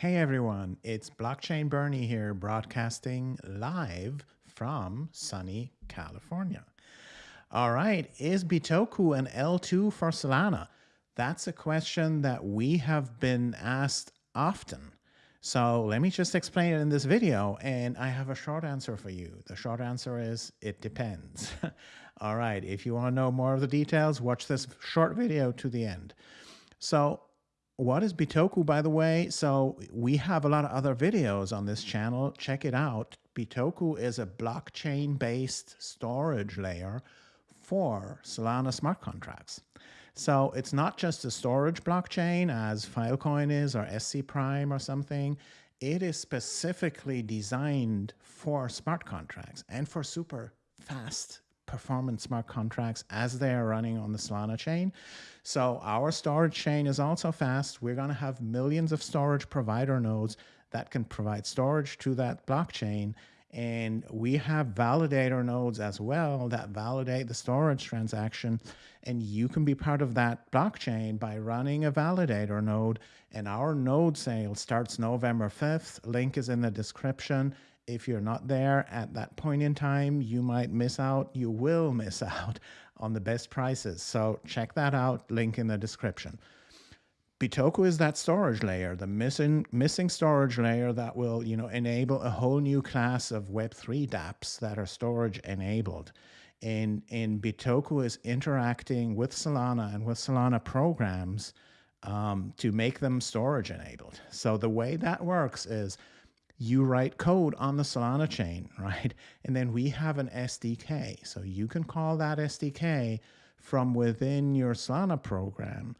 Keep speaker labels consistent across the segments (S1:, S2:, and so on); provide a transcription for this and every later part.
S1: Hey everyone, it's Blockchain Bernie here, broadcasting live from sunny California. All right, is Bitoku an L2 for Solana? That's a question that we have been asked often. So let me just explain it in this video, and I have a short answer for you. The short answer is it depends. All right, if you want to know more of the details, watch this short video to the end. So what is Bitoku, by the way? So we have a lot of other videos on this channel. Check it out. Bitoku is a blockchain-based storage layer for Solana smart contracts. So it's not just a storage blockchain as Filecoin is or SC Prime or something. It is specifically designed for smart contracts and for super fast performance smart contracts as they are running on the Solana chain. So our storage chain is also fast. We're going to have millions of storage provider nodes that can provide storage to that blockchain. And we have validator nodes as well that validate the storage transaction. And you can be part of that blockchain by running a validator node. And our node sale starts November 5th. Link is in the description if you're not there at that point in time, you might miss out, you will miss out on the best prices. So check that out, link in the description. Bitoku is that storage layer, the missing missing storage layer that will, you know, enable a whole new class of Web3 dApps that are storage enabled. And, and Bitoku is interacting with Solana and with Solana programs um, to make them storage enabled. So the way that works is you write code on the Solana chain, right? And then we have an SDK. So you can call that SDK from within your Solana program.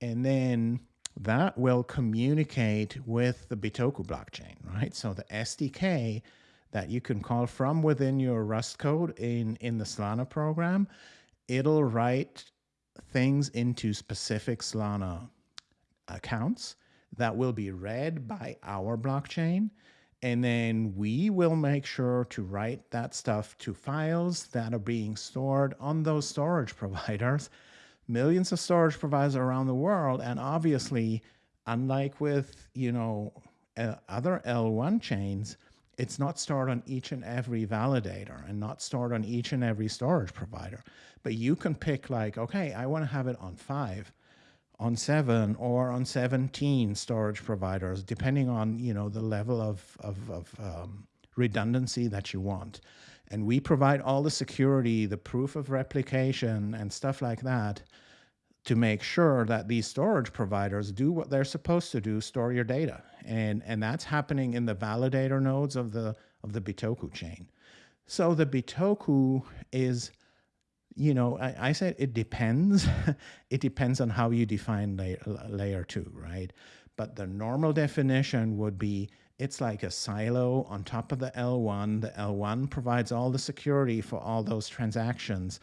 S1: And then that will communicate with the Bitoku blockchain, right? So the SDK that you can call from within your Rust code in, in the Solana program, it'll write things into specific Solana accounts that will be read by our blockchain and then we will make sure to write that stuff to files that are being stored on those storage providers, millions of storage providers around the world. And obviously, unlike with, you know, uh, other L1 chains, it's not stored on each and every validator and not stored on each and every storage provider. But you can pick like, okay, I want to have it on five on seven or on 17 storage providers, depending on you know the level of, of, of um, redundancy that you want. And we provide all the security, the proof of replication and stuff like that to make sure that these storage providers do what they're supposed to do, store your data. And, and that's happening in the validator nodes of the, of the Bitoku chain. So the Bitoku is you know, I, I said it depends. it depends on how you define layer, layer two, right? But the normal definition would be it's like a silo on top of the L1. The L1 provides all the security for all those transactions.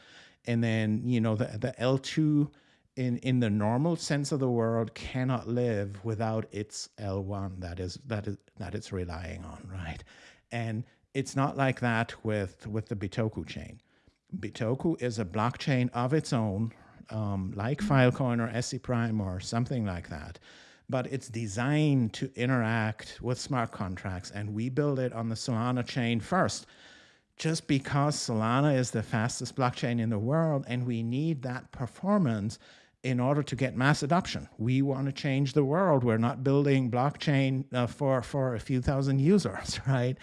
S1: And then, you know, the, the L2 in, in the normal sense of the world cannot live without its L1 that is that is that it's relying on, right? And it's not like that with with the Bitoku chain. Bitoku is a blockchain of its own, um, like Filecoin or SC Prime or something like that. But it's designed to interact with smart contracts, and we build it on the Solana chain first, just because Solana is the fastest blockchain in the world, and we need that performance in order to get mass adoption. We want to change the world. We're not building blockchain uh, for, for a few thousand users, right?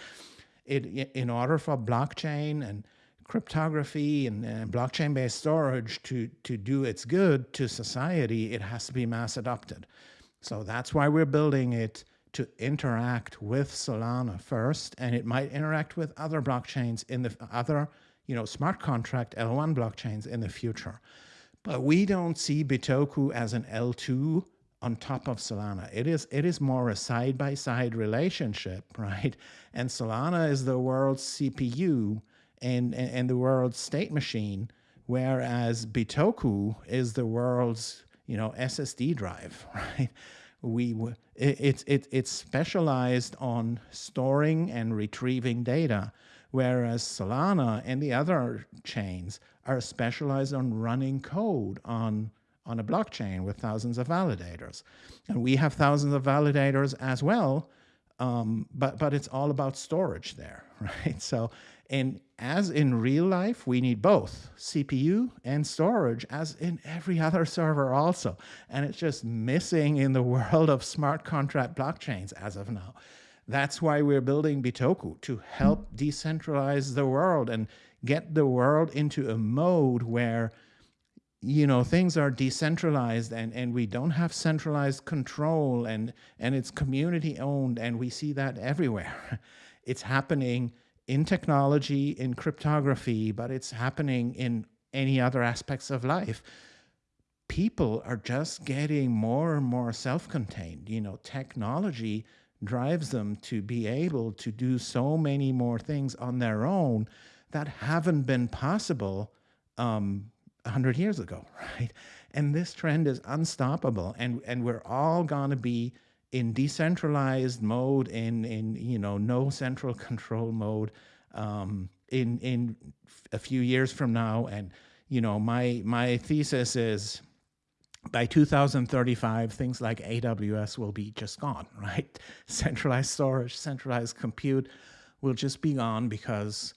S1: It, in order for blockchain and cryptography and, blockchain-based storage to, to do its good to society, it has to be mass adopted. So that's why we're building it to interact with Solana first, and it might interact with other blockchains in the other, you know, smart contract L1 blockchains in the future. But we don't see Bitoku as an L2 on top of Solana. It is it is more a side-by-side -side relationship, right? And Solana is the world's CPU and, and the world's state machine, whereas Bitoku is the world's you know SSD drive, right? We it's it, it's specialized on storing and retrieving data, whereas Solana and the other chains are specialized on running code on on a blockchain with thousands of validators. And we have thousands of validators as well, um, but, but it's all about storage there, right? So, and as in real life, we need both CPU and storage as in every other server also. And it's just missing in the world of smart contract blockchains as of now. That's why we're building Bitoku to help decentralize the world and get the world into a mode where you know things are decentralized and and we don't have centralized control and and it's community owned and we see that everywhere. It's happening in technology in cryptography but it's happening in any other aspects of life. People are just getting more and more self-contained. You know technology drives them to be able to do so many more things on their own that haven't been possible um, 100 years ago, right? And this trend is unstoppable. And, and we're all going to be in decentralized mode, in, in you know, no central control mode um, in, in a few years from now. And, you know, my, my thesis is by 2035, things like AWS will be just gone, right? Centralized storage, centralized compute will just be gone because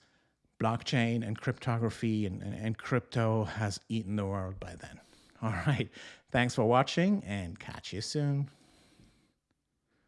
S1: blockchain and cryptography and, and, and crypto has eaten the world by then. All right. Thanks for watching and catch you soon.